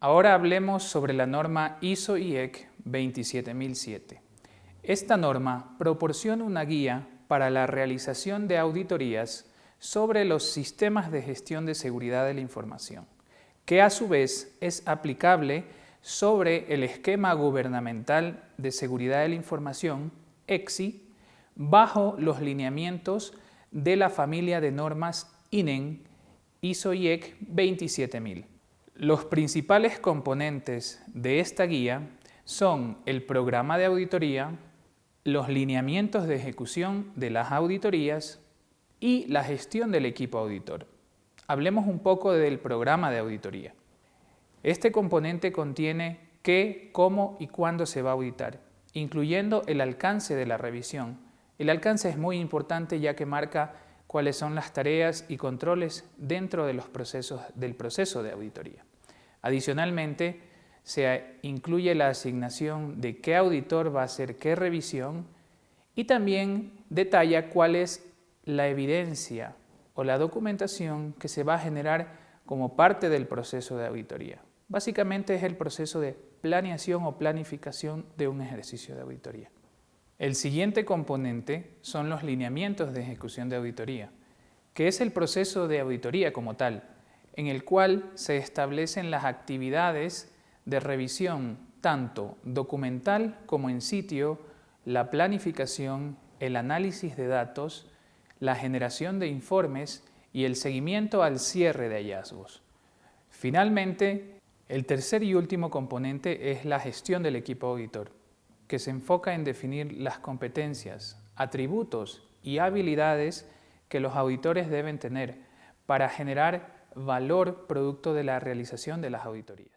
Ahora hablemos sobre la norma ISO-IEC 27007. Esta norma proporciona una guía para la realización de auditorías sobre los sistemas de gestión de seguridad de la información, que a su vez es aplicable sobre el esquema gubernamental de seguridad de la información, EXI, bajo los lineamientos de la familia de normas INEN ISO-IEC 27000. Los principales componentes de esta guía son el programa de auditoría, los lineamientos de ejecución de las auditorías y la gestión del equipo auditor. Hablemos un poco del programa de auditoría. Este componente contiene qué, cómo y cuándo se va a auditar, incluyendo el alcance de la revisión. El alcance es muy importante ya que marca cuáles son las tareas y controles dentro de los procesos, del proceso de auditoría. Adicionalmente, se incluye la asignación de qué auditor va a hacer qué revisión y también detalla cuál es la evidencia o la documentación que se va a generar como parte del proceso de auditoría. Básicamente es el proceso de planeación o planificación de un ejercicio de auditoría. El siguiente componente son los lineamientos de ejecución de auditoría, que es el proceso de auditoría como tal, en el cual se establecen las actividades de revisión tanto documental como en sitio, la planificación, el análisis de datos, la generación de informes y el seguimiento al cierre de hallazgos. Finalmente, el tercer y último componente es la gestión del equipo auditor, que se enfoca en definir las competencias, atributos y habilidades que los auditores deben tener para generar valor producto de la realización de las auditorías.